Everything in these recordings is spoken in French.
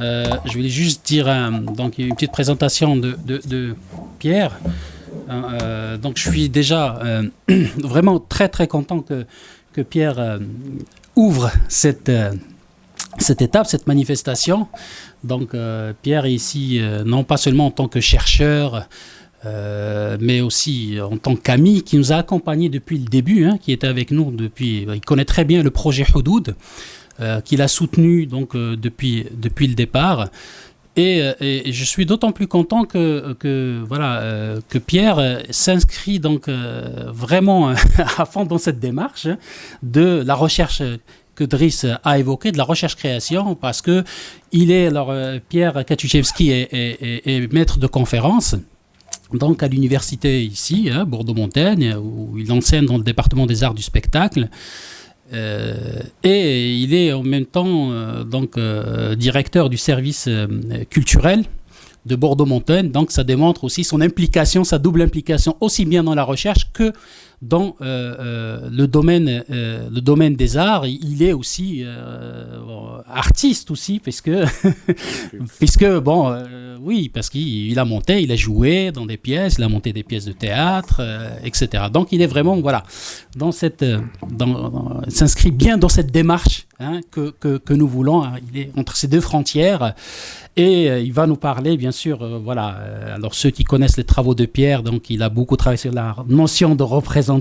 je voulais juste dire donc, une petite présentation de, Pierre. donc je suis déjà vraiment très très content que, que Pierre ouvre cette, cette étape, cette manifestation. Donc Pierre est ici non pas seulement en tant que chercheur, euh, mais aussi en tant qu'ami qui nous a accompagnés depuis le début, hein, qui était avec nous depuis. Il connaît très bien le projet Houdoud, euh, qu'il a soutenu donc euh, depuis depuis le départ. Et, je suis d'autant plus content que, voilà que Pierre s'inscrit donc vraiment à fond dans cette démarche de la recherche que Driss a évoqué de la recherche-création parce que il est alors Pierre Katuszewski est, maître de conférence donc à l'université ici, hein, Bordeaux-Montaigne, où il enseigne dans le département des arts du spectacle. Euh, et il est en même temps euh, donc, euh, directeur du service culturel de Bordeaux-Montaigne. Donc ça démontre aussi son implication, sa double implication, aussi bien dans la recherche que dans euh, euh, le, domaine, euh, le domaine des arts, il est aussi artiste aussi, puisque bon, oui, parce qu'il a monté, il a joué dans des pièces, il a monté des pièces de théâtre, etc. Donc il est vraiment, voilà, dans cette, dans, s'inscrit bien dans cette démarche hein, que, que, que, nous voulons. Hein. il est entre ces deux frontières. Et il va nous parler, bien sûr, voilà. alors ceux qui connaissent les travaux de Pierre, donc il a beaucoup travaillé sur la notion de représentation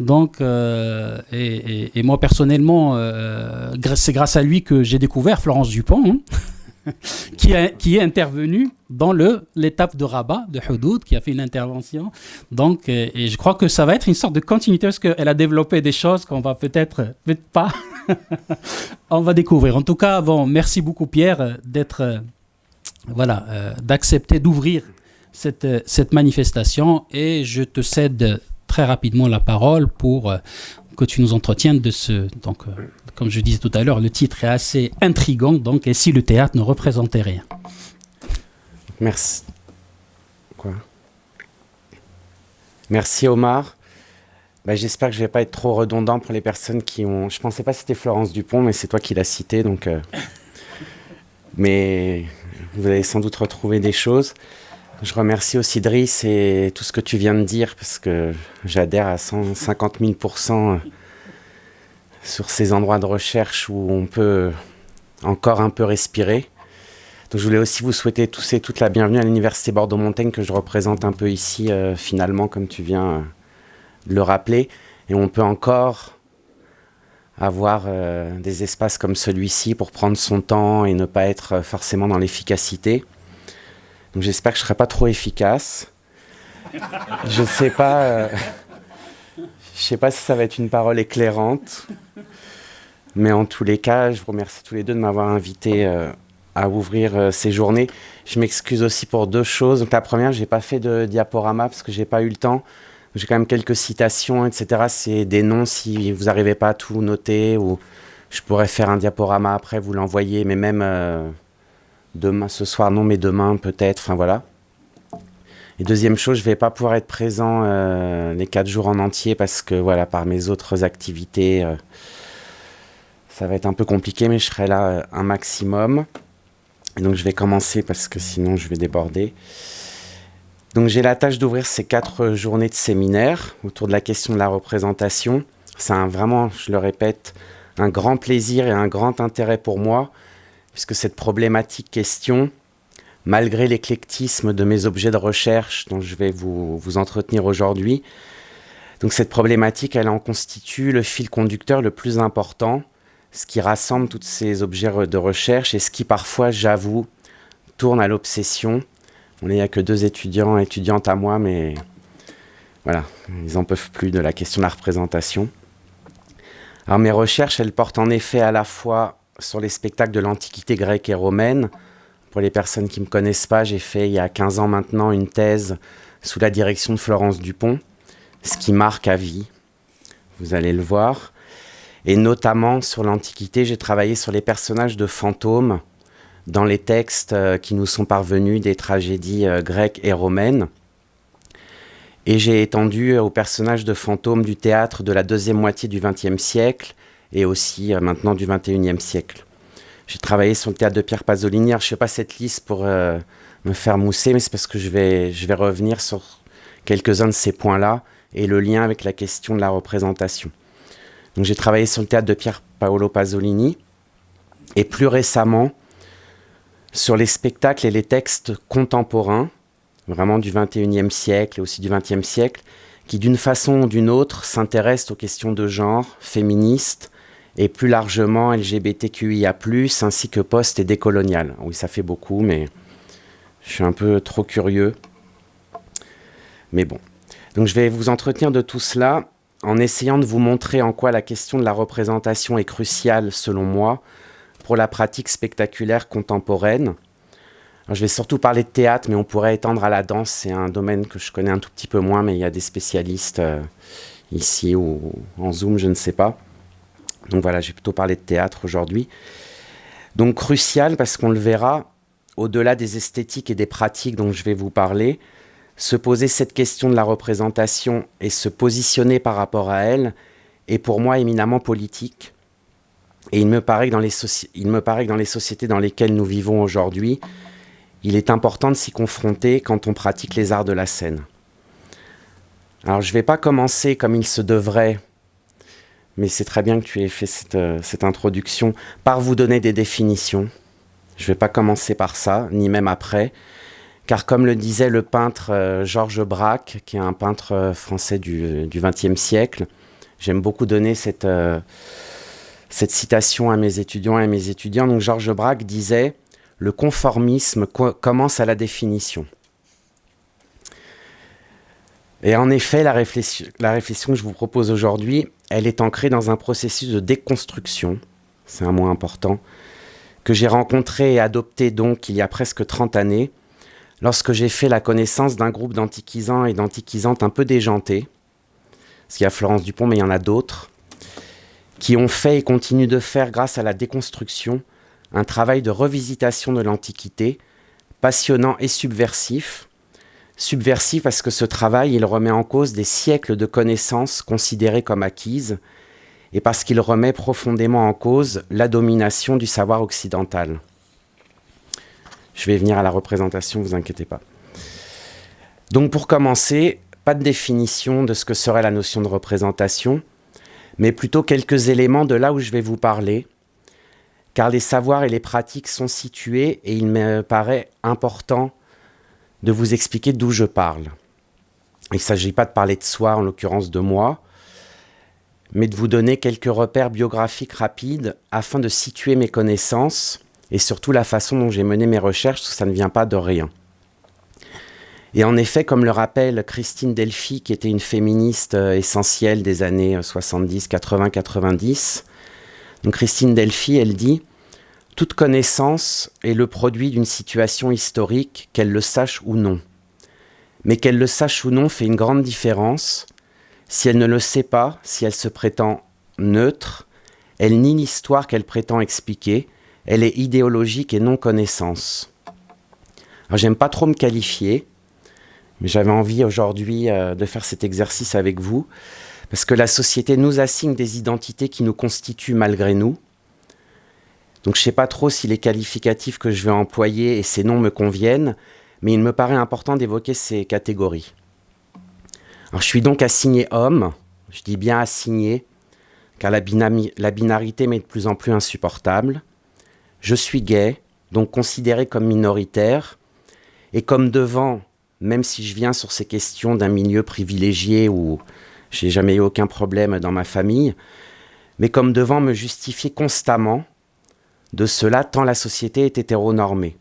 donc, euh, et, moi personnellement, euh, c'est grâce à lui que j'ai découvert Florence Dupont, hein, qui, qui est intervenue dans l'étape de Rabat, de Houdoud, qui a fait une intervention. Donc, euh, et je crois que ça va être une sorte de continuité parce qu'elle a développé des choses qu'on va peut-être, peut-être pas, on va découvrir. En tout cas, bon, merci beaucoup Pierre d'être, voilà, d'accepter d'ouvrir cette, cette manifestation et je te cède très rapidement la parole pour euh, que tu nous entretiennes de ce. Donc, euh, comme je disais tout à l'heure, le titre est assez intrigant. Donc, et si le théâtre ne représentait rien? Merci. Quoi? Merci Omar. Bah, J'espère que je vais pas être trop redondant pour les personnes qui ont. Je pensais pas que c'était Florence Dupont, mais c'est toi qui l'as cité, donc. Euh, mais vous allez sans doute retrouver des choses. Je remercie aussi Driss et tout ce que tu viens de dire parce que j'adhère à 150 000% sur ces endroits de recherche où on peut encore un peu respirer. Donc je voulais aussi vous souhaiter tous et toutes la bienvenue à l'Université Bordeaux-Montaigne que je représente un peu ici euh, finalement comme tu viens euh, de le rappeler. Et on peut encore avoir euh, des espaces comme celui-ci pour prendre son temps et ne pas être forcément dans l'efficacité j'espère que je ne serai pas trop efficace. je ne sais pas. Euh, je sais pas si ça va être une parole éclairante. Mais en tous les cas, je vous remercie tous les deux de m'avoir invité euh, à ouvrir euh, ces journées. Je m'excuse aussi pour deux choses. La première, je n'ai pas fait de diaporama parce que je n'ai pas eu le temps. J'ai quand même quelques citations, etc. C'est des noms si vous n'arrivez pas à tout noter ou je pourrais faire un diaporama après, vous l'envoyer, mais même Demain, ce soir, non, mais demain, peut-être. Enfin, voilà. Et deuxième chose, je vais pas pouvoir être présent euh, les quatre jours en entier parce que, voilà, par mes autres activités, euh, ça va être un peu compliqué, mais je serai là euh, un maximum. Et donc, je vais commencer parce que sinon, je vais déborder. Donc, j'ai la tâche d'ouvrir ces quatre journées de séminaire autour de la question de la représentation. C'est vraiment, je le répète, un grand plaisir et un grand intérêt pour moi puisque cette problématique question, malgré l'éclectisme de mes objets de recherche dont je vais vous, vous entretenir aujourd'hui, donc cette problématique, elle en constitue le fil conducteur le plus important, ce qui rassemble tous ces objets de recherche et ce qui parfois, j'avoue, tourne à l'obsession. On n'y a que deux étudiants étudiantes à moi, mais voilà, ils n'en peuvent plus de la question de la représentation. Alors mes recherches, elles portent en effet à la fois sur les spectacles de l'Antiquité grecque et romaine. Pour les personnes qui ne me connaissent pas, j'ai fait il y a 15 ans maintenant une thèse sous la direction de Florence Dupont, ce qui marque à vie. Vous allez le voir. Et notamment sur l'Antiquité, j'ai travaillé sur les personnages de fantômes dans les textes euh, qui nous sont parvenus des tragédies euh, grecques et romaines. Et j'ai étendu aux personnages de fantômes du théâtre de la deuxième moitié du XXe siècle et aussi euh, maintenant du 21e siècle. J'ai travaillé sur le théâtre de Pierre Pasolini. je ne fais pas cette liste pour euh, me faire mousser, mais c'est parce que je vais, je vais revenir sur quelques-uns de ces points-là et le lien avec la question de la représentation. Donc j'ai travaillé sur le théâtre de Pierre Paolo Pasolini et plus récemment sur les spectacles et les textes contemporains, vraiment du 21e siècle et aussi du 20e siècle, qui d'une façon ou d'une autre s'intéressent aux questions de genre, féministes, et plus largement LGBTQIA+, ainsi que post- et décolonial. Oui, ça fait beaucoup, mais je suis un peu trop curieux. Mais bon. Donc je vais vous entretenir de tout cela en essayant de vous montrer en quoi la question de la représentation est cruciale, selon moi, pour la pratique spectaculaire contemporaine. je vais surtout parler de théâtre, mais on pourrait étendre à la danse. C'est un domaine que je connais un tout petit peu moins, mais il y a des spécialistes euh, ici ou en Zoom, je ne sais pas. Donc voilà, j'ai plutôt parlé de théâtre aujourd'hui. Donc crucial parce qu'on le verra, au-delà des esthétiques et des pratiques dont je vais vous parler, se poser cette question de la représentation et se positionner par rapport à elle est pour moi éminemment politique et il me, paraît que dans les il me paraît que dans les sociétés dans lesquelles nous vivons aujourd'hui, il est important de s'y confronter quand on pratique les arts de la scène. Alors je ne vais pas commencer comme il se devrait, mais c'est très bien que tu aies fait cette, euh, cette, introduction, par vous donner des définitions. Je ne vais pas commencer par ça, ni même après, car comme le disait le peintre euh, Georges Braque, qui est un peintre euh, français du XXe siècle, j'aime beaucoup donner cette cette citation à mes étudiants et à mes étudiants. Donc Georges Braque disait « Le conformisme commence à la définition ». Et en effet, la réflexion, que je vous propose aujourd'hui, elle est ancrée dans un processus de déconstruction, c'est un mot important, que j'ai rencontré et adopté donc il y a presque 30 années, lorsque j'ai fait la connaissance d'un groupe d'antiquisants et d'antiquisantes un peu déjantés, parce qu'il y a Florence Dupont, mais il y en a d'autres, qui ont fait et continuent de faire, grâce à la déconstruction, un travail de revisitation de l'Antiquité, passionnant et subversif. Subversif parce que ce travail, il remet en cause des siècles de connaissances considérées comme acquises, et parce qu'il remet profondément en cause la domination du savoir occidental. Je vais venir à la représentation, vous inquiétez pas. Donc pour commencer, pas de définition de ce que serait la notion de représentation, mais plutôt quelques éléments de là où je vais vous parler, car les savoirs et les pratiques sont situés et il me paraît important de vous expliquer d'où je parle. Il ne s'agit pas de parler de soi, en l'occurrence de moi, mais de vous donner quelques repères biographiques rapides afin de situer mes connaissances et surtout la façon dont j'ai mené mes recherches, ça ne vient pas de rien. Et en effet, comme le rappelle Christine Delphi, qui était une féministe euh, essentielle des années 70, 80, 90, donc Christine Delphi, elle dit « Toute connaissance est le produit d'une situation historique, qu'elle le sache ou non. Mais qu'elle le sache ou non fait une grande différence. Si elle ne le sait pas, si elle se prétend neutre, elle nie l'histoire qu'elle prétend expliquer, elle est idéologique et non connaissance. » Alors j'aime pas trop me qualifier, mais j'avais envie aujourd'hui euh, de faire cet exercice avec vous, parce que la société nous assigne des identités qui nous constituent malgré nous. Donc je ne sais pas trop si les qualificatifs que je vais employer et ces noms me conviennent, mais il me paraît important d'évoquer ces catégories. Je suis donc assigné homme, je dis bien assigné, car la, la binarité m'est de plus en plus insupportable. Je suis gay, donc considéré comme minoritaire, et comme devant même si je viens sur ces questions d'un milieu privilégié où j'ai jamais eu aucun problème dans ma famille, mais comme devant me justifier constamment de cela tant la société est hétéronormée.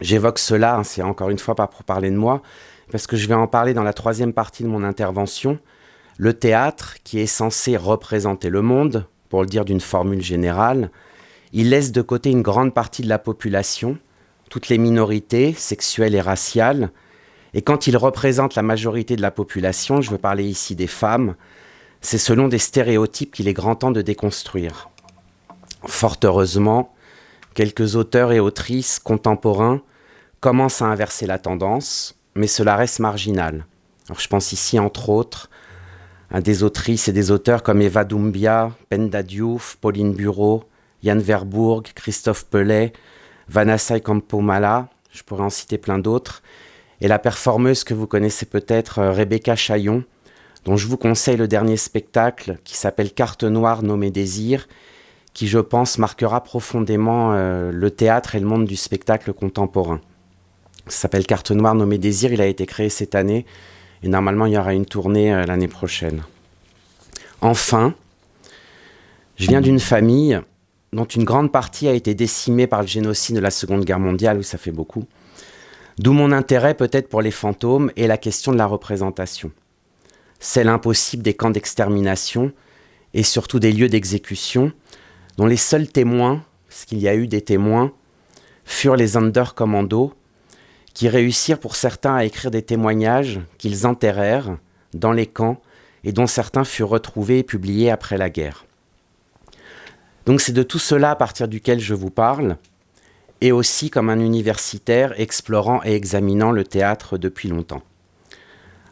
J'évoque cela, hein, c'est encore une fois pas pour parler de moi, parce que je vais en parler dans la troisième partie de mon intervention. Le théâtre, qui est censé représenter le monde, pour le dire d'une formule générale, il laisse de côté une grande partie de la population, toutes les minorités sexuelles et raciales, et quand il représente la majorité de la population, je veux parler ici des femmes, c'est selon des stéréotypes qu'il est grand temps de déconstruire. Fort heureusement, quelques auteurs et autrices contemporains commencent à inverser la tendance, mais cela reste marginal. Alors, je pense ici, entre autres, à des autrices et des auteurs comme Eva Doumbia, Penda Diouf, Pauline Bureau, Yann Verbourg, Christophe Pellet, Vanessa Campomala, je pourrais en citer plein d'autres, et la performeuse que vous connaissez peut-être, euh, Rebecca Chaillon, dont je vous conseille le dernier spectacle qui s'appelle Carte noire nommée Désir, qui je pense marquera profondément euh, le théâtre et le monde du spectacle contemporain. Ça s'appelle Carte noire nommée Désir, il a été créé cette année et normalement il y aura une tournée euh, l'année prochaine. Enfin, je viens d'une famille dont une grande partie a été décimée par le génocide de la Seconde Guerre mondiale, où ça fait beaucoup. D'où mon intérêt peut-être pour les fantômes et la question de la représentation. Celle impossible des camps d'extermination et surtout des lieux d'exécution, dont les seuls témoins, parce qu'il y a eu des témoins, furent les Undercommandos, qui réussirent pour certains à écrire des témoignages qu'ils enterrèrent dans les camps et dont certains furent retrouvés et publiés après la guerre. Donc c'est de tout cela à partir duquel je vous parle, et aussi comme un universitaire explorant et examinant le théâtre depuis longtemps.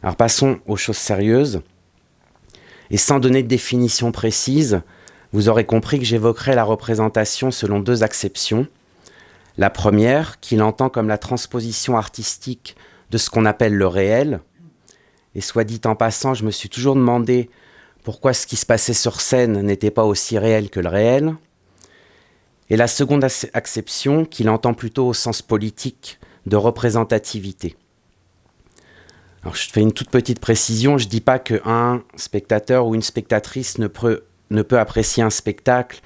Alors passons aux choses sérieuses. Et sans donner de définition précise, vous aurez compris que j'évoquerai la représentation selon deux acceptions. La première, qu'il entend comme la transposition artistique de ce qu'on appelle le réel. Et soit dit en passant, je me suis toujours demandé pourquoi ce qui se passait sur scène n'était pas aussi réel que le réel. Et la seconde acception, qu'il entend plutôt au sens politique de représentativité. Je fais une toute petite précision, je ne dis pas qu'un spectateur ou une spectatrice ne peut, ne peut apprécier un spectacle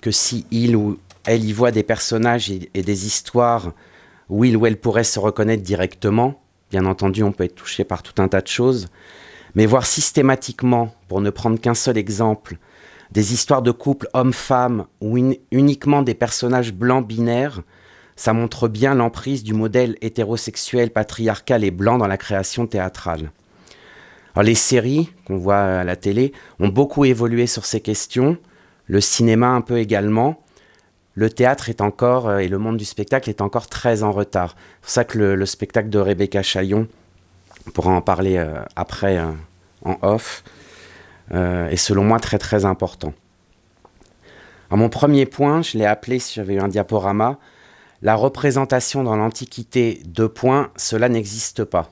que si il ou elle y voit des personnages et, et des histoires où il ou elle pourrait se reconnaître directement. Bien entendu, on peut être touché par tout un tas de choses. Mais voir systématiquement, pour ne prendre qu'un seul exemple, des histoires de couples hommes-femmes ou uniquement des personnages blancs binaires, ça montre bien l'emprise du modèle hétérosexuel, patriarcal et blanc dans la création théâtrale. Les séries qu'on voit à la télé ont beaucoup évolué sur ces questions, le cinéma un peu également. Le théâtre est encore, euh, et le monde du spectacle est encore très en retard. C'est pour ça que le, spectacle de Rebecca Chaillon, on pourra en parler euh, après euh, en off, est selon moi très très important. Mon premier point, je l'ai appelé, si j'avais eu un diaporama, la représentation dans l'Antiquité, deux points, cela n'existe pas.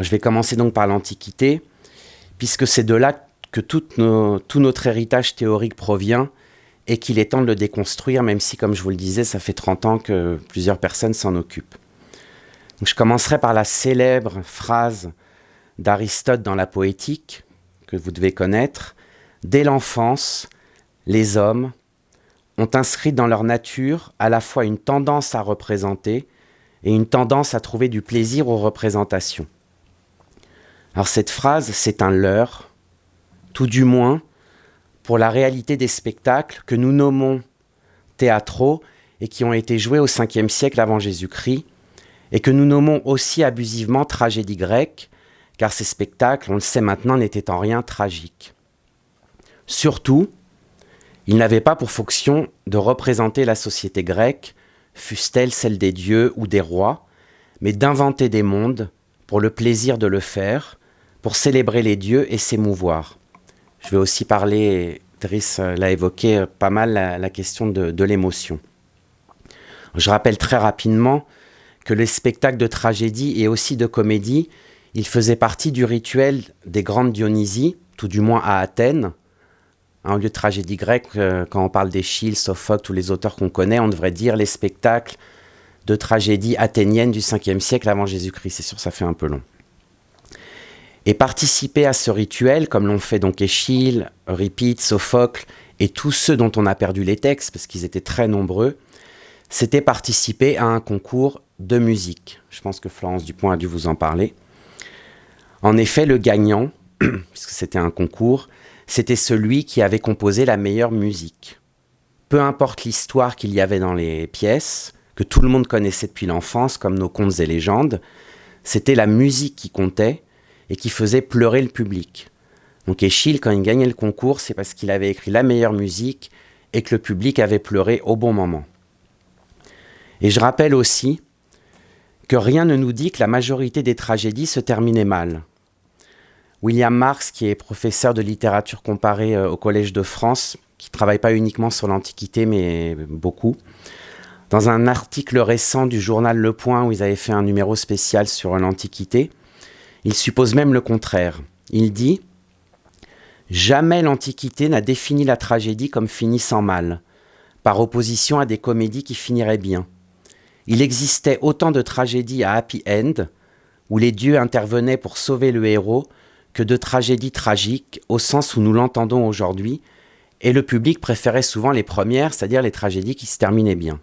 Je vais commencer donc par l'Antiquité, puisque c'est de là que tout, notre héritage théorique provient et qu'il est temps de le déconstruire, même si, comme je vous le disais, ça fait 30 ans que plusieurs personnes s'en occupent. je commencerai par la célèbre phrase d'Aristote dans la poétique, que vous devez connaître. Dès l'enfance, les hommes, ont inscrit dans leur nature à la fois une tendance à représenter et une tendance à trouver du plaisir aux représentations. Alors cette phrase, c'est un leurre, tout du moins pour la réalité des spectacles que nous nommons théâtraux et qui ont été joués au 5e siècle avant Jésus-Christ, et que nous nommons aussi abusivement tragédie grecque, car ces spectacles, on le sait maintenant, n'étaient en rien tragiques. Surtout, il n'avait pas pour fonction de représenter la société grecque, fût-elle celle des dieux ou des rois, mais d'inventer des mondes pour le plaisir de le faire, pour célébrer les dieux et s'émouvoir. Je vais aussi parler, Driss l'a évoqué pas mal, la, question de, l'émotion. Je rappelle très rapidement que les spectacles de tragédie et aussi de comédie, ils faisaient partie du rituel des grandes Dionysies, tout du moins à Athènes, un lieu de tragédie grecque, euh, quand on parle d'Échille, Sophocle, tous les auteurs qu'on connaît, on devrait dire les spectacles de tragédie athénienne du 5e siècle avant Jésus-Christ. C'est sûr, ça fait un peu long. Et participer à ce rituel, comme l'ont fait donc Échille, Euripide, Sophocle et tous ceux dont on a perdu les textes, parce qu'ils étaient très nombreux, c'était participer à un concours de musique. Je pense que Florence Dupont a dû vous en parler. En effet, le gagnant, puisque c'était un concours, c'était celui qui avait composé la meilleure musique. Peu importe l'histoire qu'il y avait dans les pièces, que tout le monde connaissait depuis l'enfance, comme nos contes et légendes, c'était la musique qui comptait et qui faisait pleurer le public. Donc Échille, quand il gagnait le concours, c'est parce qu'il avait écrit la meilleure musique et que le public avait pleuré au bon moment. Et je rappelle aussi que rien ne nous dit que la majorité des tragédies se terminaient mal. William Marx, qui est professeur de littérature comparée au Collège de France, qui travaille pas uniquement sur l'Antiquité, mais beaucoup. Dans un article récent du journal Le Point, où ils avaient fait un numéro spécial sur l'Antiquité, il suppose même le contraire. Il dit Jamais l'Antiquité n'a défini la tragédie comme finissant mal, par opposition à des comédies qui finiraient bien. Il existait autant de tragédies à happy end, où les dieux intervenaient pour sauver le héros, que de tragédies tragiques, au sens où nous l'entendons aujourd'hui, et le public préférait souvent les premières, c'est-à-dire les tragédies qui se terminaient bien.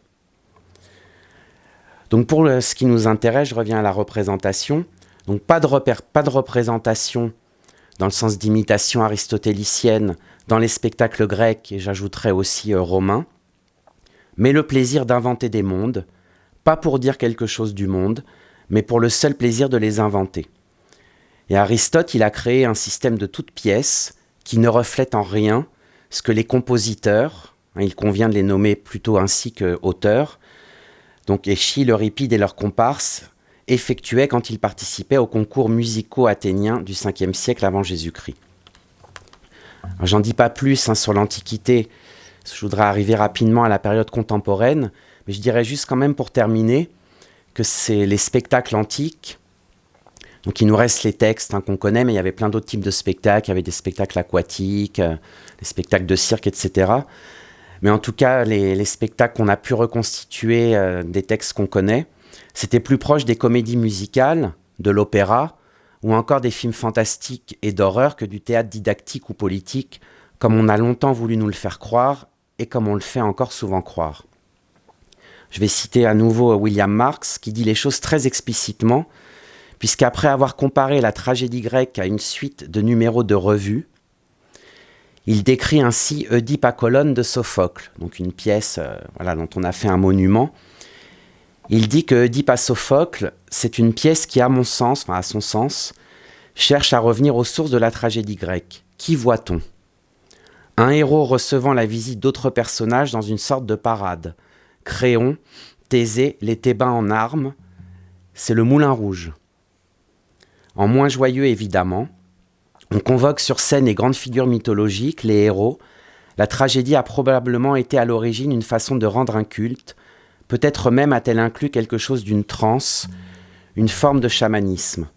Donc pour ce qui nous intéresse, je reviens à la représentation. Donc pas de, représentation dans le sens d'imitation aristotélicienne dans les spectacles grecs, et j'ajouterais aussi euh, romains, mais le plaisir d'inventer des mondes, pas pour dire quelque chose du monde, mais pour le seul plaisir de les inventer. Et Aristote, il a créé un système de toutes pièces qui ne reflète en rien ce que les compositeurs, hein, il convient de les nommer plutôt ainsi que auteurs, donc Échille, Euripide et leurs comparses, effectuaient quand ils participaient aux concours musicaux athéniens du 5e siècle avant Jésus-Christ. J'en dis pas plus hein, sur l'Antiquité, je voudrais arriver rapidement à la période contemporaine, mais je dirais juste quand même pour terminer que c'est les spectacles antiques, donc il nous reste les textes hein, qu'on connaît, mais il y avait plein d'autres types de spectacles, il y avait des spectacles aquatiques, euh, des spectacles de cirque, etc. Mais en tout cas, les, spectacles qu'on a pu reconstituer euh, des textes qu'on connaît, c'était plus proche des comédies musicales, de l'opéra, ou encore des films fantastiques et d'horreur que du théâtre didactique ou politique, comme on a longtemps voulu nous le faire croire et comme on le fait encore souvent croire. Je vais citer à nouveau William Marx qui dit les choses très explicitement, puisqu'après avoir comparé la tragédie grecque à une suite de numéros de revue, il décrit ainsi Oedipe à colonne de Sophocle, donc une pièce euh, dont on a fait un monument. Il dit que Oedipe à Sophocle, c'est une pièce qui, à mon sens, enfin à son sens, cherche à revenir aux sources de la tragédie grecque. Qui voit-on? Un héros recevant la visite d'autres personnages dans une sorte de parade. Créon, Thésée, les Thébains en armes, c'est le Moulin Rouge. En moins joyeux évidemment, on convoque sur scène les grandes figures mythologiques, les héros. La tragédie a probablement été à l'origine une façon de rendre un culte. Peut-être même a-t-elle inclus quelque chose d'une transe, une forme de chamanisme.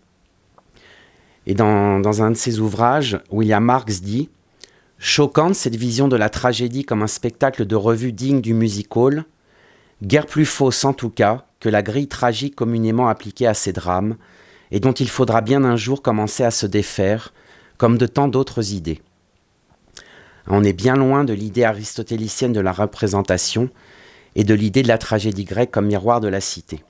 Et dans, un de ses ouvrages, William Marx dit Choquante cette vision de la tragédie comme un spectacle de revue digne du music hall, guère plus fausse en tout cas que la grille tragique communément appliquée à ces drames, et dont il faudra bien un jour commencer à se défaire, comme de tant d'autres idées. On est bien loin de l'idée aristotélicienne de la représentation et de l'idée de la tragédie grecque comme miroir de la cité.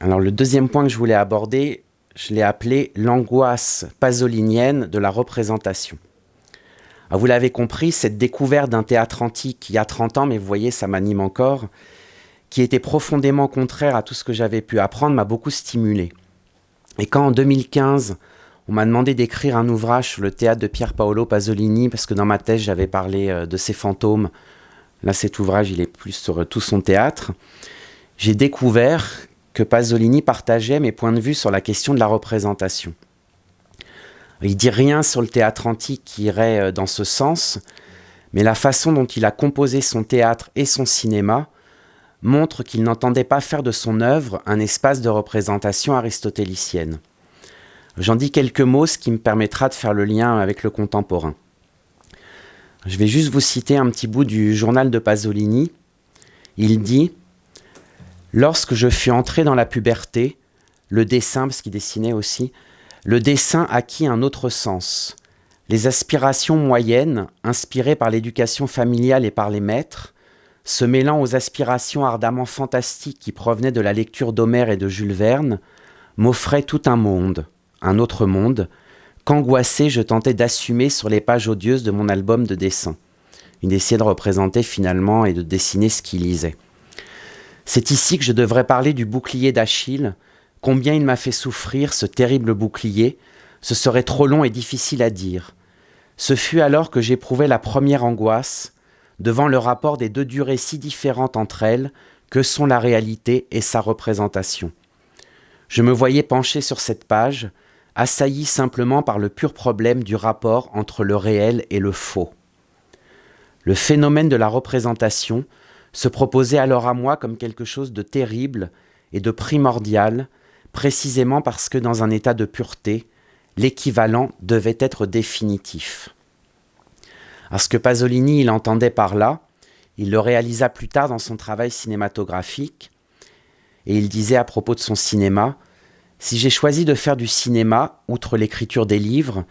Alors le deuxième point que je voulais aborder, je l'ai appelé l'angoisse pasolinienne de la représentation. vous l'avez compris, cette découverte d'un théâtre antique il y a 30 ans, mais vous voyez, ça m'anime encore, qui était profondément contraire à tout ce que j'avais pu apprendre, m'a beaucoup stimulé. Et quand en 2015, on m'a demandé d'écrire un ouvrage sur le théâtre de Pier Paolo Pasolini, parce que dans ma thèse, j'avais parlé euh, de ses fantômes. Là, cet ouvrage, il est plus sur euh, tout son théâtre. J'ai découvert que Pasolini partageait mes points de vue sur la question de la représentation. Il dit rien sur le théâtre antique qui irait euh, dans ce sens, mais la façon dont il a composé son théâtre et son cinéma montre qu'il n'entendait pas faire de son œuvre un espace de représentation aristotélicienne. J'en dis quelques mots, ce qui me permettra de faire le lien avec le contemporain. Je vais juste vous citer un petit bout du journal de Pasolini. Il dit Lorsque je fus entré dans la puberté, le dessin, parce qu'il dessinait aussi, le dessin acquit un autre sens. Les aspirations moyennes, inspirées par l'éducation familiale et par les maîtres, se mêlant aux aspirations ardemment fantastiques qui provenaient de la lecture d'Homère et de Jules Verne, m'offraient tout un monde un autre monde, qu'angoissé je tentais d'assumer sur les pages odieuses de mon album de dessin. Il essayait de représenter finalement et de dessiner ce qu'il lisait. C'est ici que je devrais parler du bouclier d'Achille, combien il m'a fait souffrir ce terrible bouclier, ce serait trop long et difficile à dire. Ce fut alors que j'éprouvai la première angoisse, devant le rapport des deux durées si différentes entre elles que sont la réalité et sa représentation. Je me voyais penché sur cette page, assailli simplement par le pur problème du rapport entre le réel et le faux. Le phénomène de la représentation se proposait alors à moi comme quelque chose de terrible et de primordial, précisément parce que dans un état de pureté, l'équivalent devait être définitif. Alors ce que Pasolini il entendait par là, il le réalisa plus tard dans son travail cinématographique, et il disait à propos de son cinéma, Si j'ai choisi de faire du cinéma, outre l'écriture des livres,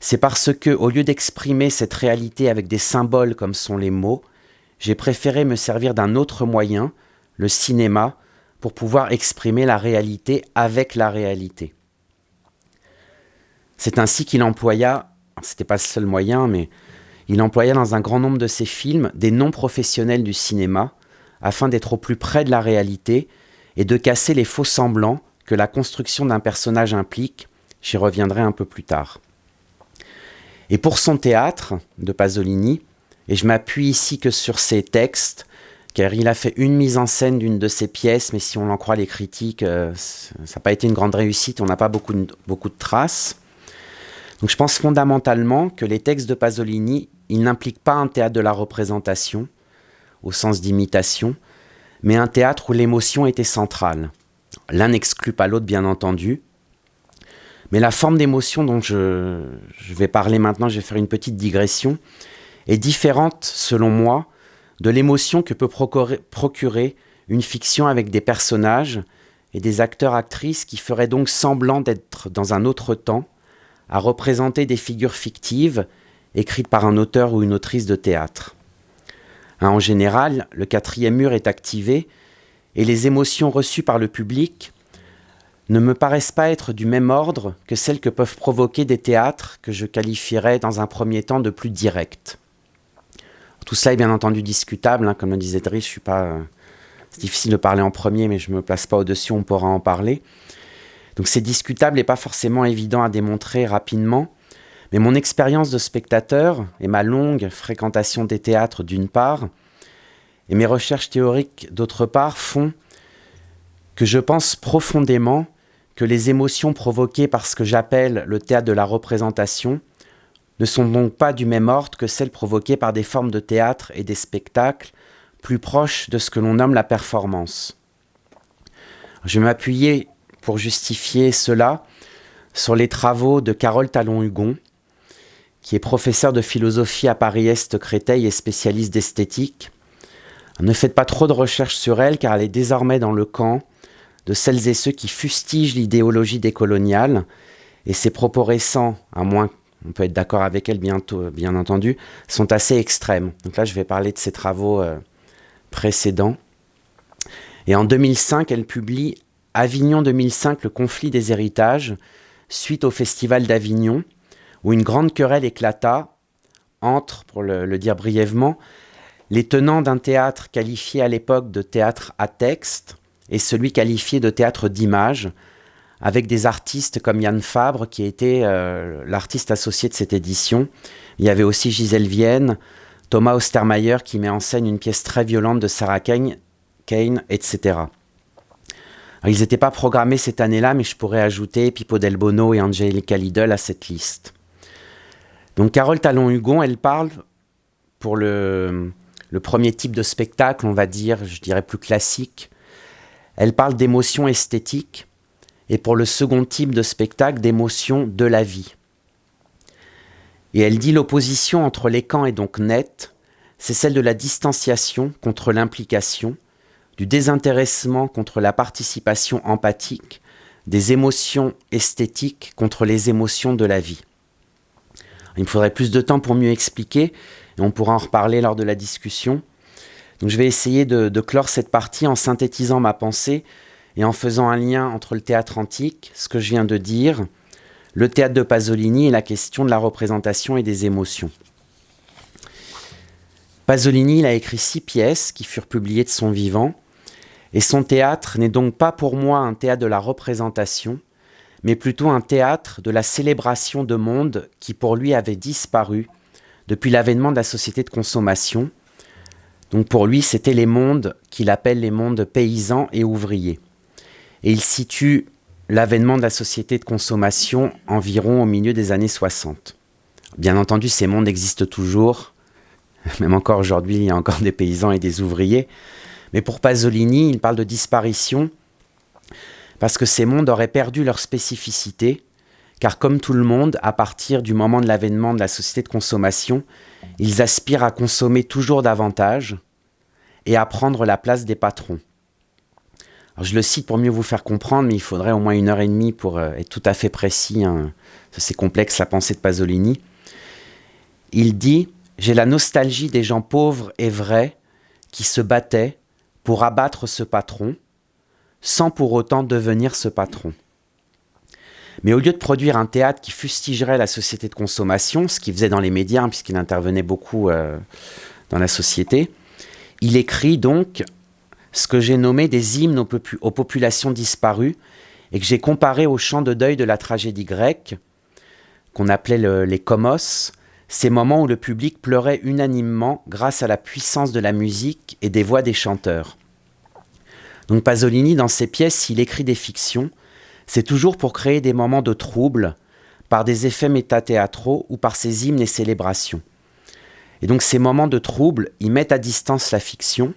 c'est parce que, au lieu d'exprimer cette réalité avec des symboles comme sont les mots, j'ai préféré me servir d'un autre moyen, le cinéma, pour pouvoir exprimer la réalité avec la réalité. C'est ainsi qu'il employa, c'était pas le seul moyen, mais il employa dans un grand nombre de ses films des non-professionnels du cinéma, afin d'être au plus près de la réalité et de casser les faux semblants que la construction d'un personnage implique, j'y reviendrai un peu plus tard. Et pour son théâtre de Pasolini, et je m'appuie ici que sur ses textes, car il a fait une mise en scène d'une de ses pièces, mais si on en croit les critiques, euh, ça n'a pas été une grande réussite, on n'a pas beaucoup de, beaucoup de traces. Donc je pense fondamentalement que les textes de Pasolini, ils n'impliquent pas un théâtre de la représentation, au sens d'imitation, mais un théâtre où l'émotion était centrale. L'un n'exclut pas l'autre, bien entendu, mais la forme d'émotion dont je, vais parler maintenant, je vais faire une petite digression, est différente, selon moi, de l'émotion que peut procurer une fiction avec des personnages et des acteurs-actrices qui feraient donc semblant d'être dans un autre temps, à représenter des figures fictives écrites par un auteur ou une autrice de théâtre. Hein, en général, le quatrième mur est activé et les émotions reçues par le public ne me paraissent pas être du même ordre que celles que peuvent provoquer des théâtres que je qualifierais dans un premier temps de plus directs. Tout cela est bien entendu discutable, hein, comme le disait Driss, je suis pas... Euh, c'est difficile de parler en premier, mais je ne me place pas au-dessus, on pourra en parler. Donc c'est discutable et pas forcément évident à démontrer rapidement. Mais mon expérience de spectateur et ma longue fréquentation des théâtres d'une part, et mes recherches théoriques d'autre part, font que je pense profondément que les émotions provoquées par ce que j'appelle le théâtre de la représentation ne sont donc pas du même ordre que celles provoquées par des formes de théâtre et des spectacles plus proches de ce que l'on nomme la performance. Je vais pour justifier cela sur les travaux de Carole Talon-Hugon, qui est professeur de philosophie à Paris-Est Créteil et spécialiste d'esthétique. Ne faites pas trop de recherches sur elle car elle est désormais dans le camp de celles et ceux qui fustigent l'idéologie décoloniale et ses propos récents, à moins on peut être d'accord avec elle bientôt, bien entendu, sont assez extrêmes. Donc là, je vais parler de ses travaux euh, précédents. Et en 2005, elle publie Avignon 2005, le conflit des héritages, suite au festival d'Avignon, où une grande querelle éclata entre, pour le, le dire brièvement, les tenants d'un théâtre qualifié à l'époque de théâtre à texte et celui qualifié de théâtre d'image, avec des artistes comme Yann Fabre, qui était euh, l'artiste associé de cette édition. Il y avait aussi Gisèle Vienne, Thomas Ostermayer, qui met en scène une pièce très violente de Sarah Kane, etc. ils n'étaient pas programmés cette année-là, mais je pourrais ajouter Pippo Del Bono et Angelica Lidl à cette liste. Donc Carole Talon-Hugon, elle parle pour le, le premier type de spectacle, on va dire, je dirais plus classique, elle parle d'émotions esthétiques, et pour le second type de spectacle d'émotion de la vie. Et elle dit l'opposition entre les camps est donc nette, c'est celle de la distanciation contre l'implication, du désintéressement contre la participation empathique, des émotions esthétiques contre les émotions de la vie. Il me faudrait plus de temps pour mieux expliquer, et on pourra en reparler lors de la discussion. Je vais essayer de, clore cette partie en synthétisant ma pensée et en faisant un lien entre le théâtre antique, ce que je viens de dire, le théâtre de Pasolini et la question de la représentation et des émotions. Pasolini il a écrit six pièces qui furent publiées de son vivant, et son théâtre n'est donc pas pour moi un théâtre de la représentation, mais plutôt un théâtre de la célébration de mondes qui pour lui avaient disparu depuis l'avènement de la société de consommation. Donc pour lui, c'était les mondes qu'il appelle les mondes paysans et ouvriers et il situe l'avènement de la société de consommation environ au milieu des années 60. Bien entendu, ces mondes existent toujours. Même encore aujourd'hui, il y a encore des paysans et des ouvriers. Mais pour Pasolini, il parle de disparition parce que ces mondes auraient perdu leur spécificité, car comme tout le monde, à partir du moment de l'avènement de la société de consommation, ils aspirent à consommer toujours davantage et à prendre la place des patrons. je le cite pour mieux vous faire comprendre, mais il faudrait au moins une heure et demie pour euh, être tout à fait précis. Hein. C'est complexe la pensée de Pasolini. Il dit J'ai la nostalgie des gens pauvres et vrais qui se battaient pour abattre ce patron, sans pour autant devenir ce patron. Mais au lieu de produire un théâtre qui fustigerait la société de consommation, ce qu'il faisait dans les médias, hein, puisqu'il intervenait beaucoup euh, dans la société, il écrit donc ce que j'ai nommé des hymnes aux, populations disparues et que j'ai comparé au chant de deuil de la tragédie grecque, qu'on appelait les komos, ces moments où le public pleurait unanimement grâce à la puissance de la musique et des voix des chanteurs. Donc Pasolini, dans ses pièces, s'il écrit des fictions, c'est toujours pour créer des moments de trouble, par des effets métathéâtraux ou par ses hymnes et célébrations. Et donc ces moments de trouble, ils mettent à distance la fiction,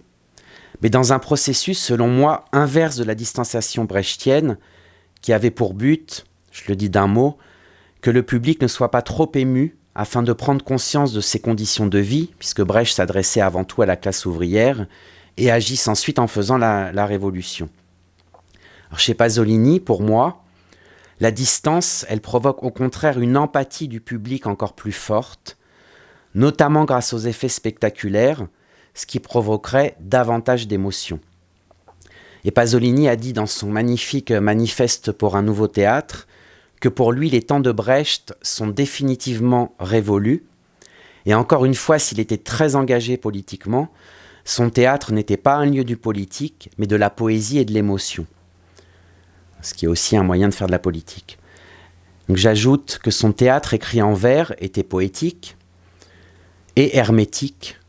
mais dans un processus, selon moi, inverse de la distanciation brechtienne, qui avait pour but, je le dis d'un mot, que le public ne soit pas trop ému afin de prendre conscience de ses conditions de vie, puisque Brecht s'adressait avant tout à la classe ouvrière, et agisse ensuite en faisant la révolution. Chez Pasolini, pour moi, la distance, elle provoque au contraire une empathie du public encore plus forte, notamment grâce aux effets spectaculaires, ce qui provoquerait davantage d'émotions. Et Pasolini a dit dans son magnifique manifeste pour un nouveau théâtre que pour lui les temps de Brecht sont définitivement révolus, et encore une fois, s'il était très engagé politiquement, son théâtre n'était pas un lieu du politique, mais de la poésie et de l'émotion ce qui est aussi un moyen de faire de la politique. j'ajoute que son théâtre écrit en vers était poétique et hermétique,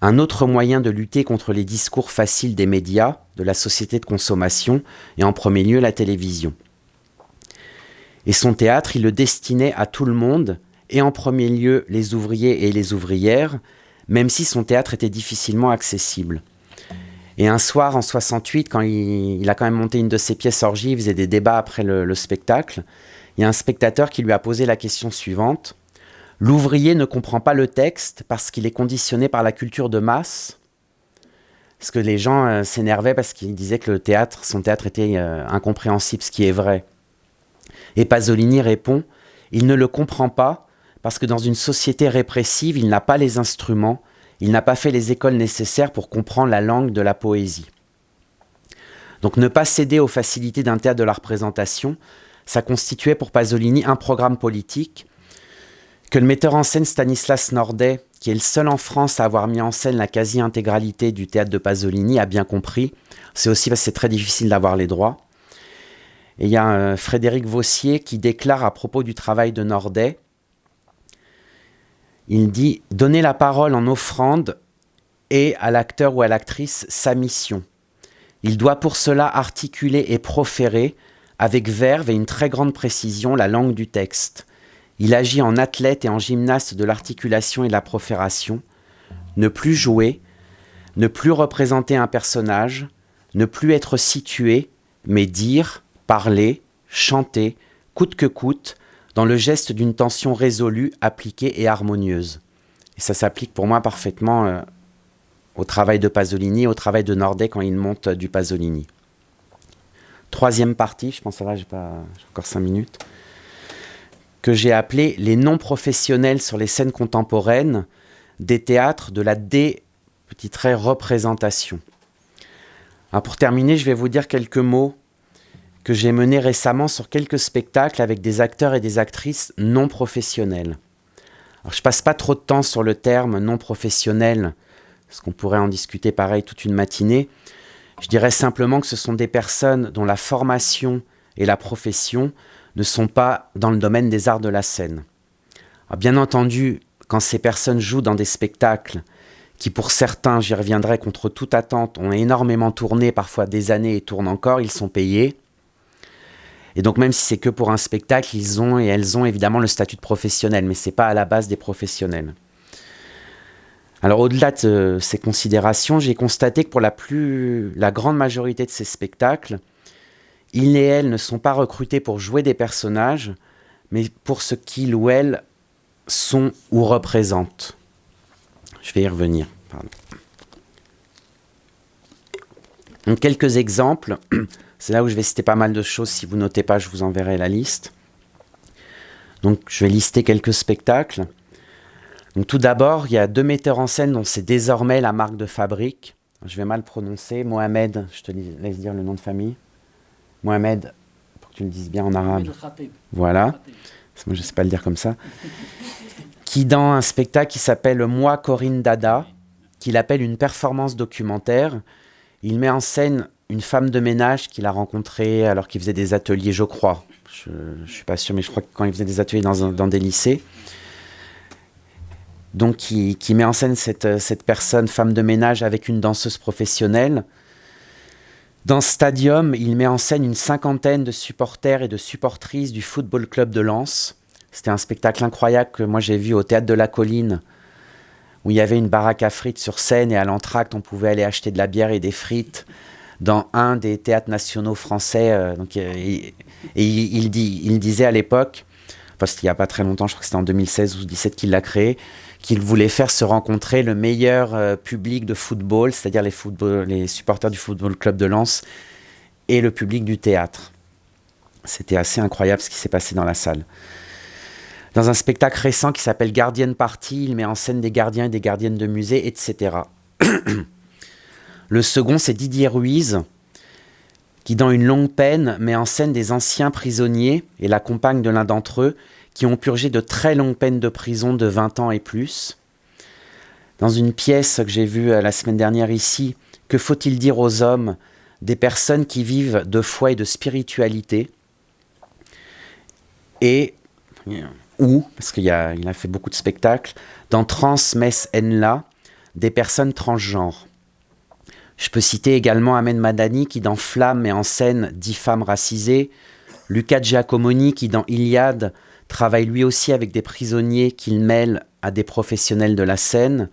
un autre moyen de lutter contre les discours faciles des médias, de la société de consommation et en premier lieu la télévision. Et son théâtre, il le destinait à tout le monde, et en premier lieu les ouvriers et les ouvrières, même si son théâtre était difficilement accessible. Et un soir, en 68, quand il, a quand même monté une de ses pièces orgie, il faisait des débats après le, spectacle, il y a un spectateur qui lui a posé la question suivante. L'ouvrier ne comprend pas le texte parce qu'il est conditionné par la culture de masse. Parce que les gens euh, s'énervaient parce qu'ils disaient que le théâtre, son théâtre était euh, incompréhensible, ce qui est vrai. Et Pasolini répond, il ne le comprend pas parce que dans une société répressive, il n'a pas les instruments il n'a pas fait les écoles nécessaires pour comprendre la langue de la poésie. Donc ne pas céder aux facilités d'un théâtre de la représentation, ça constituait pour Pasolini un programme politique que le metteur en scène Stanislas Nordet, qui est le seul en France à avoir mis en scène la quasi-intégralité du théâtre de Pasolini, a bien compris. C'est aussi parce que c'est très difficile d'avoir les droits. Et il y a euh, Frédéric Vossier qui déclare à propos du travail de Nordet il dit donner la parole en offrande et à l'acteur ou à l'actrice sa mission. Il doit pour cela articuler et proférer avec verve et une très grande précision la langue du texte. Il agit en athlète et en gymnaste de l'articulation et de la profération. Ne plus jouer, ne plus représenter un personnage, ne plus être situé, mais dire, parler, chanter, coûte que coûte, dans le geste d'une tension résolue, appliquée et harmonieuse. Et ça s'applique pour moi parfaitement euh, au travail de Pasolini, au travail de Nordet quand il monte du Pasolini. Troisième partie, je pense que là j'ai encore cinq minutes, que j'ai appelé les non-professionnels sur les scènes contemporaines des théâtres de la dé petit trait représentation. pour terminer, je vais vous dire quelques mots que j'ai mené récemment sur quelques spectacles avec des acteurs et des actrices non professionnels. Alors, je passe pas trop de temps sur le terme non professionnel, parce qu'on pourrait en discuter pareil toute une matinée. Je dirais simplement que ce sont des personnes dont la formation et la profession ne sont pas dans le domaine des arts de la scène. bien entendu, quand ces personnes jouent dans des spectacles qui pour certains, j'y reviendrai contre toute attente, ont énormément tourné, parfois des années et tournent encore, ils sont payés. Et donc même si c'est que pour un spectacle, ils ont et elles ont évidemment le statut de professionnel, mais c'est pas à la base des professionnels. Alors au-delà de ces considérations, j'ai constaté que pour la, plus, la grande majorité de ces spectacles, ils et elles ne sont pas recrutés pour jouer des personnages, mais pour ce qu'ils ou elles sont ou représentent. Je vais y revenir. Donc, quelques exemples. C'est là où je vais citer pas mal de choses. Si vous notez pas, je vous enverrai la liste. Donc je vais lister quelques spectacles. Donc tout d'abord, il y a deux metteurs en scène dont c'est désormais la marque de fabrique. Je vais mal prononcer. Mohamed, je te laisse dire le nom de famille. Mohamed, pour que tu le dises bien en arabe. Voilà. Moi, je ne sais pas le dire comme ça. qui, dans un spectacle qui s'appelle Moi, Corinne Dada, qu'il appelle une performance documentaire, il met en scène une femme de ménage qu'il a rencontrée alors qu'il faisait des ateliers, je crois. Je ne suis pas sûr, mais je crois que quand il faisait des ateliers dans, des lycées. Donc, qui, qui, met en scène cette, cette personne, femme de ménage, avec une danseuse professionnelle. Dans Stadium, il met en scène une cinquantaine de supporters et de supportrices du Football Club de Lens. C'était un spectacle incroyable que moi j'ai vu au Théâtre de la Colline, où il y avait une baraque à frites sur scène et à l'entracte, on pouvait aller acheter de la bière et des frites dans un des théâtres nationaux français. Euh, euh, et, il, disait à l'époque, parce qu'il n'y a pas très longtemps, je crois que c'était en 2016 ou 2017 qu'il l'a créé, qu'il voulait faire se rencontrer le meilleur euh, public de football, c'est-à-dire les, les supporters du Football Club de Lens et le public du théâtre. C'était assez incroyable ce qui s'est passé dans la salle. Dans un spectacle récent qui s'appelle Guardian Party, il met en scène des gardiens et des gardiennes de musée, etc. le second, c'est Didier Ruiz, qui dans une longue peine met en scène des anciens prisonniers et la compagne de l'un d'entre eux qui ont purgé de très longues peines de prison de 20 ans et plus. Dans une pièce que j'ai vue euh, la semaine dernière ici, que faut-il dire aux hommes des personnes qui vivent de foi et de spiritualité? Et, ou, parce qu'il a, fait beaucoup de spectacles, dans Trans Mess Enla, des personnes transgenres. Je peux citer également Amen Madani qui dans Flamme met en scène dix femmes racisées, Luca Giacomoni qui dans Iliade travaille lui aussi avec des prisonniers qu'il mêle à des professionnels de la scène,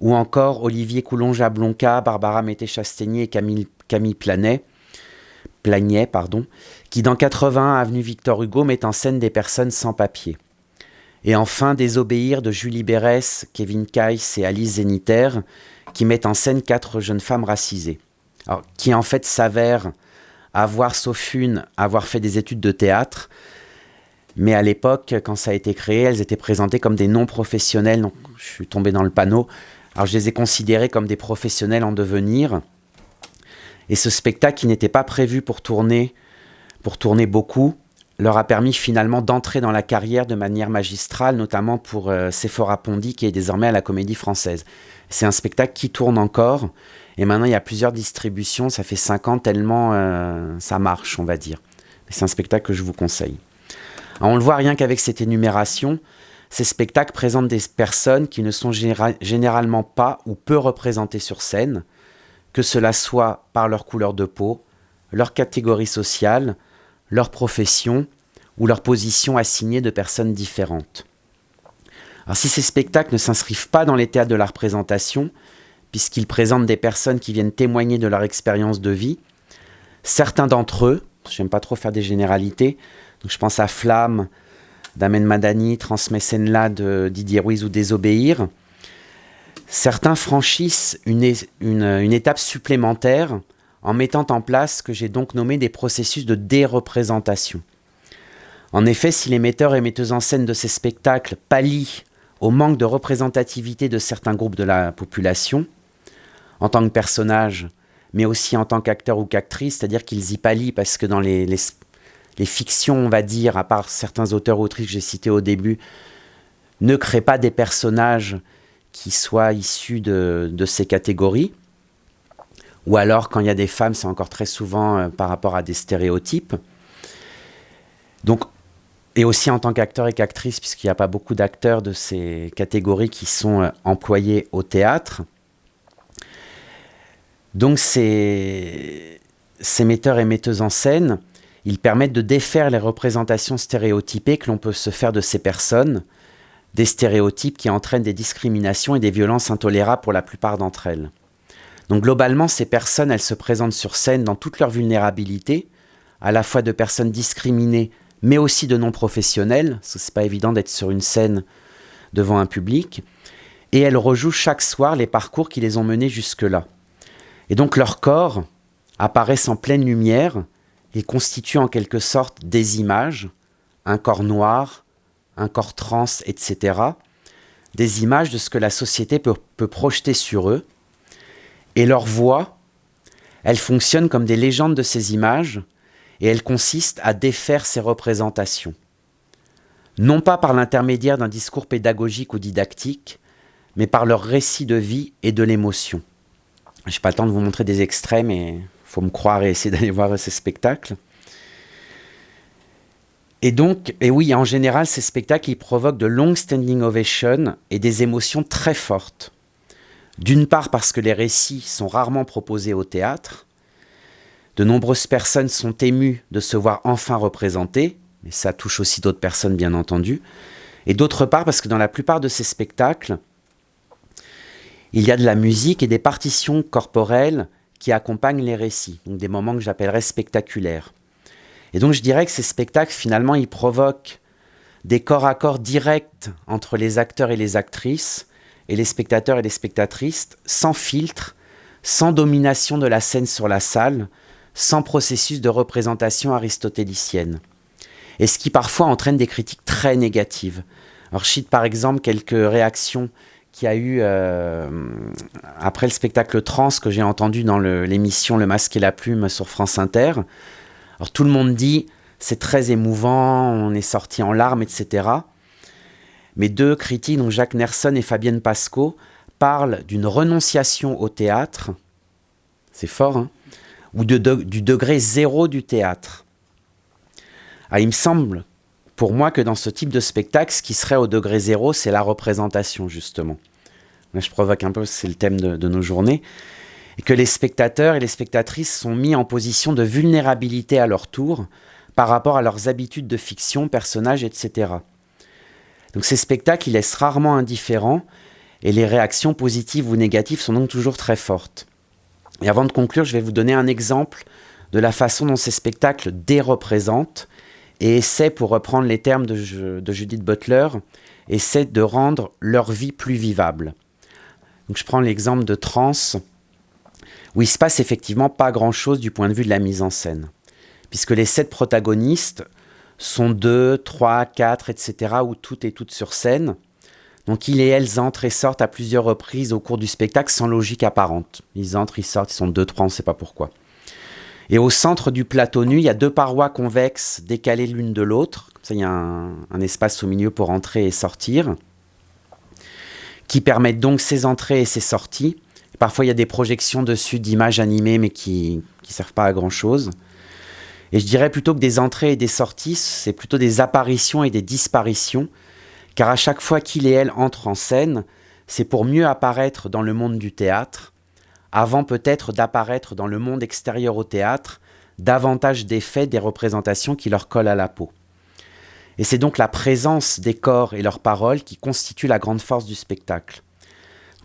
ou encore Olivier Coulon-Jablonca, Barbara Mété-Chastegnier et Camille, Planet, Plagnet, qui dans 80 avenue Victor Hugo met en scène des personnes sans papier. Et enfin Désobéir de Julie Bérès, Kevin Keiss et Alice Zéniter, qui mettent en scène quatre jeunes femmes racisées, qui en fait s'avèrent avoir, sauf une, avoir fait des études de théâtre, mais à l'époque, quand ça a été créé, elles étaient présentées comme des non-professionnels. Donc, je suis tombé dans le panneau. Alors, je les ai considérées comme des professionnels en devenir. Et ce spectacle, qui n'était pas prévu pour tourner, pour tourner beaucoup, leur a permis finalement d'entrer dans la carrière de manière magistrale, notamment pour euh, Sephora Pondy, qui est désormais à la Comédie Française. C'est un spectacle qui tourne encore. Et maintenant, il y a plusieurs distributions. Ça fait 5 ans tellement euh, ça marche, on va dire. C'est un spectacle que je vous conseille on le voit rien qu'avec cette énumération, ces spectacles présentent des personnes qui ne sont généralement pas ou peu représentées sur scène, que cela soit par leur couleur de peau, leur catégorie sociale, leur profession ou leur position assignée de personnes différentes. Alors si ces spectacles ne s'inscrivent pas dans les théâtres de la représentation, puisqu'ils présentent des personnes qui viennent témoigner de leur expérience de vie, certains d'entre eux, j'aime pas trop faire des généralités, je pense à Flamme d'Amen Madani, Transmécène-là de Didier Ruiz ou Désobéir. Certains franchissent une, une, étape supplémentaire en mettant en place ce que j'ai donc nommé des processus de déreprésentation. En effet, si les metteurs et metteuses en scène de ces spectacles pallient au manque de représentativité de certains groupes de la population, en tant que personnages, mais aussi en tant qu'acteurs ou qu'actrices, c'est-à-dire qu'ils y pallient parce que dans les, fictions, on va dire, à part certains auteurs autrices que j'ai cités au début, ne créent pas des personnages qui soient issus de, ces catégories. Ou alors, quand il y a des femmes, c'est encore très souvent euh, par rapport à des stéréotypes. Donc, et aussi en tant qu'acteur et qu'actrice, puisqu'il n'y a pas beaucoup d'acteurs de ces catégories qui sont euh, employés au théâtre. Donc, ces, ces metteurs et metteuses en scène, Ils permettent de défaire les représentations stéréotypées que l'on peut se faire de ces personnes, des stéréotypes qui entraînent des discriminations et des violences intolérables pour la plupart d'entre elles. Donc globalement, ces personnes, elles se présentent sur scène dans toute leur vulnérabilité, à la fois de personnes discriminées, mais aussi de non-professionnels, ce n'est pas évident d'être sur une scène devant un public, et elles rejouent chaque soir les parcours qui les ont menés jusque-là. Et donc leur corps apparaissent en pleine lumière et constituent en quelque sorte des images, un corps noir, un corps trans, etc. Des images de ce que la société peut, peut projeter sur eux. Et leur voix, elle fonctionne comme des légendes de ces images et elle consiste à défaire ces représentations. Non pas par l'intermédiaire d'un discours pédagogique ou didactique, mais par leur récit de vie et de l'émotion. Je n'ai pas le temps de vous montrer des extraits, mais il faut me croire et essayer d'aller voir ces spectacles. Et donc, et oui, en général, ces spectacles, ils provoquent de longues standing ovations et des émotions très fortes. D'une part parce que les récits sont rarement proposés au théâtre. De nombreuses personnes sont émues de se voir enfin représentées, mais ça touche aussi d'autres personnes bien entendu. Et d'autre part parce que dans la plupart de ces spectacles, il y a de la musique et des partitions corporelles qui accompagnent les récits, donc des moments que j'appellerais spectaculaires. Et donc je dirais que ces spectacles, finalement, ils provoquent des corps à corps directs entre les acteurs et les actrices, et les spectateurs et les spectatrices, sans filtre, sans domination de la scène sur la salle, sans processus de représentation aristotélicienne. Et ce qui parfois entraîne des critiques très négatives. Alors je cite par exemple quelques réactions qu'il y a eu euh, après le spectacle trans que j'ai entendu dans l'émission le, Masque et la Plume sur France Inter. Alors tout le monde dit c'est très émouvant, on est sorti en larmes, etc. Mais deux critiques, donc Jacques Nerson et Fabienne Pasco, parlent d'une renonciation au théâtre, c'est fort, hein, ou du degré zéro du théâtre. Ah, il me semble pour moi que dans ce type de spectacle, ce qui serait au degré zéro, c'est la représentation, justement. Là, je provoque un peu, c'est le thème de, nos journées. Et que les spectateurs et les spectatrices sont mis en position de vulnérabilité à leur tour par rapport à leurs habitudes de fiction, personnages, etc. Donc ces spectacles, ils laissent rarement indifférents et les réactions positives ou négatives sont donc toujours très fortes. Et avant de conclure, je vais vous donner un exemple de la façon dont ces spectacles déreprésentent et essaient, pour reprendre les termes de, Judith Butler, essaient de rendre leur vie plus vivable. Je prends l'exemple de Trans, où il se passe effectivement pas grand-chose du point de vue de la mise en scène, puisque les sept protagonistes sont deux, trois, quatre, etc., où tout est tout sur scène. Donc ils et elles entrent et sortent à plusieurs reprises au cours du spectacle sans logique apparente. Ils entrent, ils sortent, ils sont deux, trois, on ne sait pas pourquoi. Et au centre du plateau nu, il y a deux parois convexes décalées l'une de l'autre. Il y a un, espace au milieu pour entrer et sortir, qui permettent donc ces entrées et ces sorties. Parfois, il y a des projections dessus d'images animées, mais qui ne servent pas à grand-chose. Et je dirais plutôt que des entrées et des sorties, c'est plutôt des apparitions et des disparitions, car à chaque fois qu'il et elle entrent en scène, c'est pour mieux apparaître dans le monde du théâtre, avant peut-être d'apparaître dans le monde extérieur au théâtre, davantage d'effets des représentations qui leur collent à la peau. Et c'est donc la présence des corps et leurs paroles qui constitue la grande force du spectacle.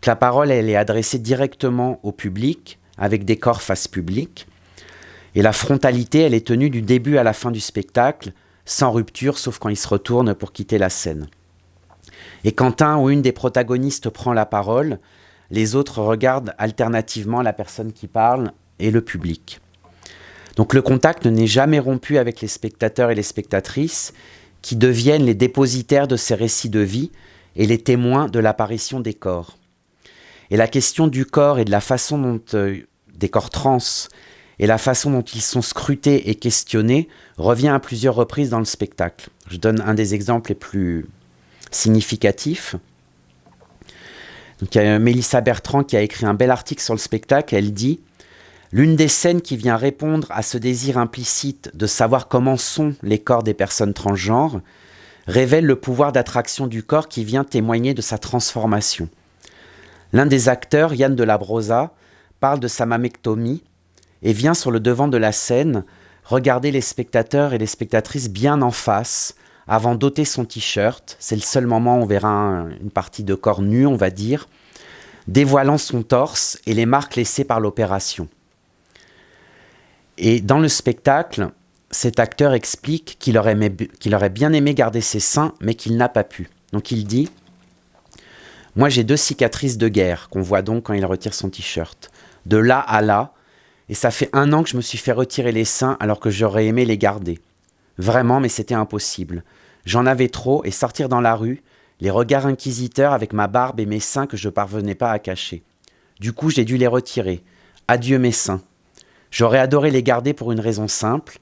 la parole, elle est adressée directement au public, avec des corps face public, et la frontalité, elle est tenue du début à la fin du spectacle, sans rupture, sauf quand il se retourne pour quitter la scène. Et quand un ou une des protagonistes prend la parole, les autres regardent alternativement la personne qui parle et le public. Donc le contact n'est jamais rompu avec les spectateurs et les spectatrices qui deviennent les dépositaires de ces récits de vie et les témoins de l'apparition des corps. Et la question du corps et de la façon dont euh, des corps trans et la façon dont ils sont scrutés et questionnés revient à plusieurs reprises dans le spectacle. Je donne un des exemples les plus significatifs. Donc, il y a Mélissa Bertrand qui a écrit un bel article sur le spectacle. Elle dit L'une des scènes qui vient répondre à ce désir implicite de savoir comment sont les corps des personnes transgenres révèle le pouvoir d'attraction du corps qui vient témoigner de sa transformation. L'un des acteurs, Yann de la Brosa, parle de sa mammectomie et vient sur le devant de la scène regarder les spectateurs et les spectatrices bien en face avant d'ôter son t-shirt. C'est le seul moment où on verra une partie de corps nu, on va dire, dévoilant son torse et les marques laissées par l'opération. Et dans le spectacle, cet acteur explique qu'il aurait, aurait, bien aimé garder ses seins, mais qu'il n'a pas pu. Donc il dit Moi j'ai deux cicatrices de guerre, qu'on voit donc quand il retire son t-shirt. De là à là, et ça fait un an que je me suis fait retirer les seins alors que j'aurais aimé les garder. Vraiment, mais c'était impossible. J'en avais trop et sortir dans la rue, les regards inquisiteurs avec ma barbe et mes seins que je parvenais pas à cacher. Du coup, j'ai dû les retirer. Adieu mes seins. J'aurais adoré les garder pour une raison simple.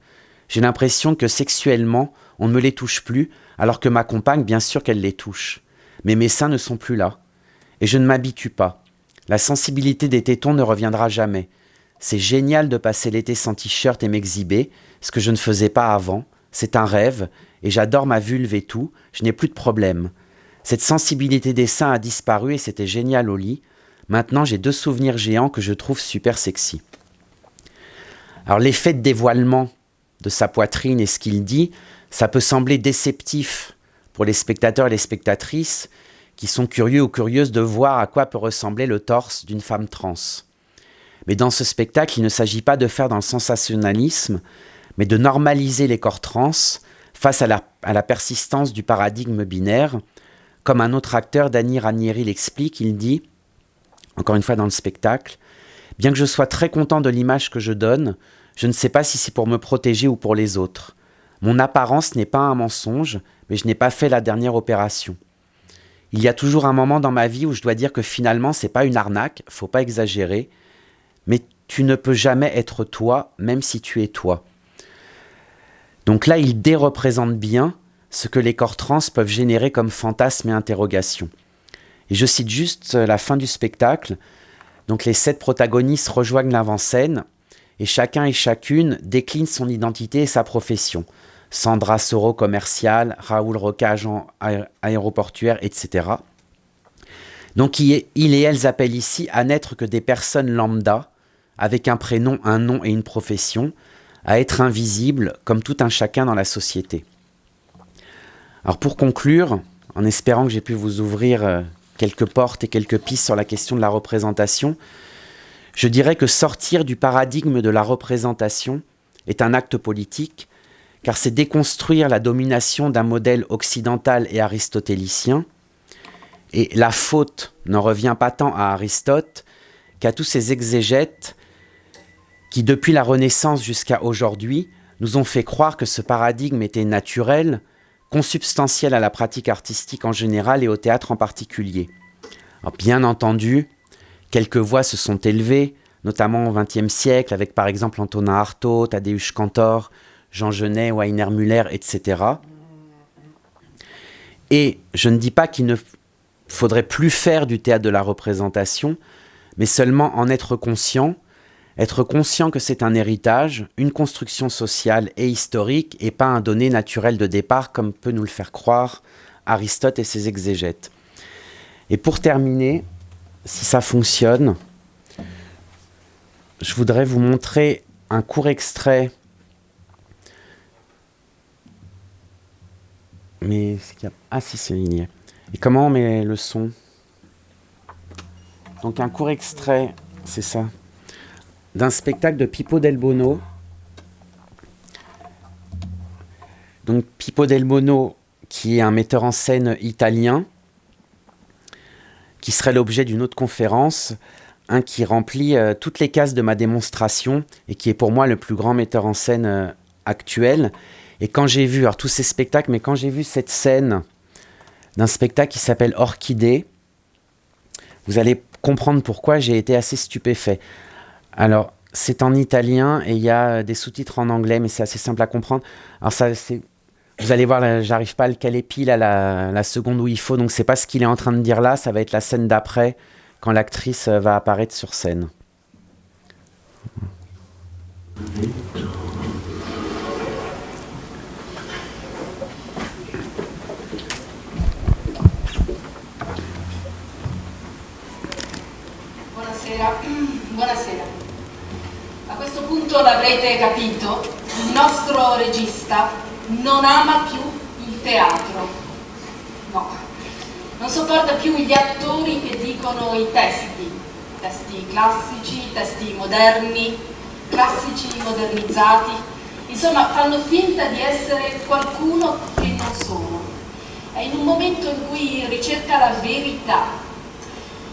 J'ai l'impression que sexuellement, on ne me les touche plus, alors que ma compagne, bien sûr qu'elle les touche. Mais mes seins ne sont plus là. Et je ne m'habitue pas. La sensibilité des tétons ne reviendra jamais. C'est génial de passer l'été sans t-shirt et m'exhiber, ce que je ne faisais pas avant. C'est un rêve, et j'adore ma vulve et tout, je n'ai plus de problème. Cette sensibilité des seins a disparu et c'était génial au lit. Maintenant, j'ai deux souvenirs géants que je trouve super sexy. Alors, l'effet de dévoilement de sa poitrine et ce qu'il dit, ça peut sembler déceptif pour les spectateurs et les spectatrices qui sont curieux ou curieuses de voir à quoi peut ressembler le torse d'une femme trans. Mais dans ce spectacle, il ne s'agit pas de faire dans le sensationnalisme, mais de normaliser les corps trans face à la, persistance du paradigme binaire. Comme un autre acteur, Danny Ranieri, l'explique, il dit, encore une fois dans le spectacle, Bien que je sois très content de l'image que je donne, je ne sais pas si c'est pour me protéger ou pour les autres. Mon apparence n'est pas un mensonge, mais je n'ai pas fait la dernière opération. Il y a toujours un moment dans ma vie où je dois dire que finalement c'est pas une arnaque, faut pas exagérer, mais tu ne peux jamais être toi, même si tu es toi. Donc là, il déreprésente bien ce que les corps trans peuvent générer comme fantasmes et interrogations. Et je cite juste la fin du spectacle. Donc les sept protagonistes rejoignent l'avant-scène et chacun et chacune décline son identité et sa profession. Sandra Soro commercial, Raoul Roca agent aéroportuaire, etc. Donc il et elles appellent ici à n'être que des personnes lambda, avec un prénom, un nom et une profession, à être invisibles comme tout un chacun dans la société. Alors pour conclure, en espérant que j'ai pu vous ouvrir euh, quelques portes et quelques pistes sur la question de la représentation, je dirais que sortir du paradigme de la représentation est un acte politique, car c'est déconstruire la domination d'un modèle occidental et aristotélicien, et la faute n'en revient pas tant à Aristote qu'à tous ces exégètes qui, depuis la Renaissance jusqu'à aujourd'hui, nous ont fait croire que ce paradigme était naturel, consubstantiel à la pratique artistique en général et au théâtre en particulier. bien entendu, quelques voix se sont élevées, notamment au XXe siècle, avec par exemple Antonin Artaud, Tadeusz Cantor, Jean Genet, Weiner Müller, etc. Et je ne dis pas qu'il ne faudrait plus faire du théâtre de la représentation, mais seulement en être conscient être conscient que c'est un héritage, une construction sociale et historique, et pas un donné naturel de départ, comme peut nous le faire croire Aristote et ses exégètes. Et pour terminer, si ça fonctionne, je voudrais vous montrer un court extrait. Mais ah si c'est ligné. Et comment on met le son? Donc un court extrait, c'est ça d'un spectacle de Pippo Del Bono. Donc Pippo Del Bono, qui est un metteur en scène italien, qui serait l'objet d'une autre conférence, qui remplit euh, toutes les cases de ma démonstration et qui est pour moi le plus grand metteur en scène euh, actuel. Et quand j'ai vu, alors tous ces spectacles, mais quand j'ai vu cette scène d'un spectacle qui s'appelle Orchidée, vous allez comprendre pourquoi j'ai été assez stupéfait. Alors, c'est en italien et il y a des sous-titres en anglais, mais c'est assez simple à comprendre. Alors, ça, c'est. Vous allez voir, j'arrive pas à le caler pile à la, seconde où il faut, donc c'est pas ce qu'il est en train de dire là, ça va être la scène d'après, quand l'actrice va apparaître sur scène. Questo punto l'avrete capito, il nostro regista non ama più il teatro. No, non sopporta più gli attori che dicono i testi, testi classici, testi moderni, classici modernizzati, insomma fanno finta di essere qualcuno che non sono. È in un momento in cui ricerca la verità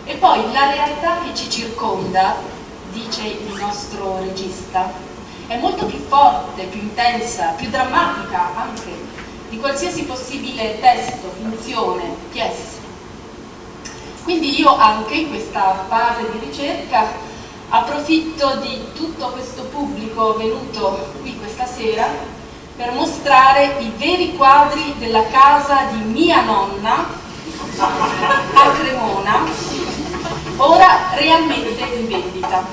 e poi la realtà che ci circonda, dice il nostro regista, è molto più forte, più intensa, più drammatica anche di qualsiasi possibile testo, finzione, pièce. Quindi io anche in questa fase di ricerca approfitto di tutto questo pubblico venuto qui questa sera per mostrare i veri quadri della casa di mia nonna a Cremona ora realmente in vendita.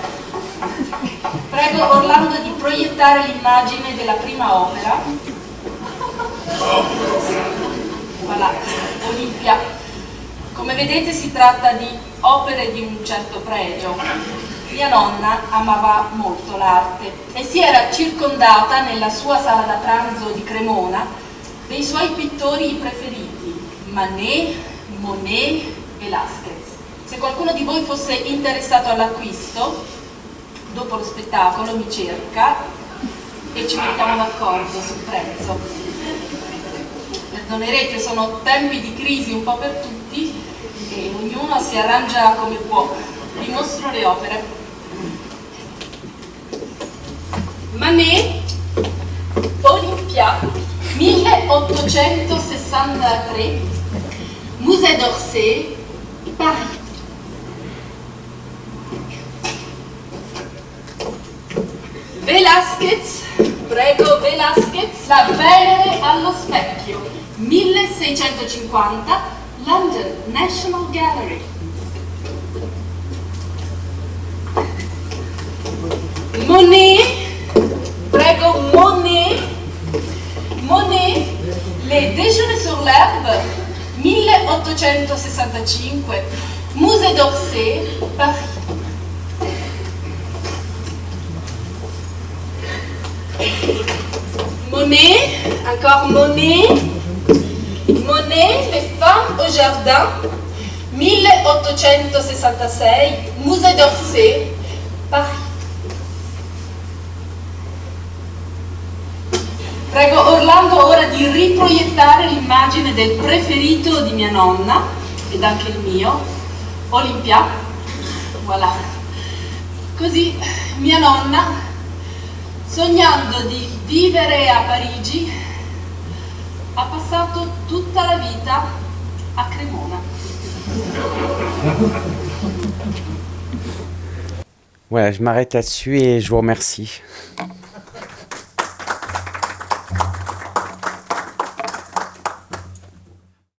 Prego Orlando di proiettare l'immagine della prima opera. Voilà, Olimpia. Come vedete si tratta di opere di un certo pregio. Mia nonna amava molto l'arte e si era circondata nella sua sala da pranzo di Cremona dei suoi pittori preferiti, Manet, Monet, Velázquez. Se qualcuno di voi fosse interessato all'acquisto, dopo lo spettacolo mi cerca e ci mettiamo d'accordo sul prezzo. Perdonerete, sono tempi di crisi un po' per tutti e ognuno si arrangia come può. Vi mostro le opere. Manet, Olympia, 1863, Musée d'Orsay, Paris. Velázquez, prego Velázquez, La Venere allo specchio, 1650, London National Gallery. Monet, prego Monet, Monet, Les déjeuners sur l'herbe, 1865, Musée d'Orsay, Paris. Monet, encore Monet, Monet, les femmes au jardin, 1866, Musée d'Orsay, Paris. Prego Orlando ora di riproiettare l'immagine del preferito di mia nonna, ed anche il mio, Olimpia. Voilà. Così mia nonna sognando di vivere a Parigi, ha passato tutta la vita a Cremona. Voilà, je m'arrête là-dessus et je vous remercie.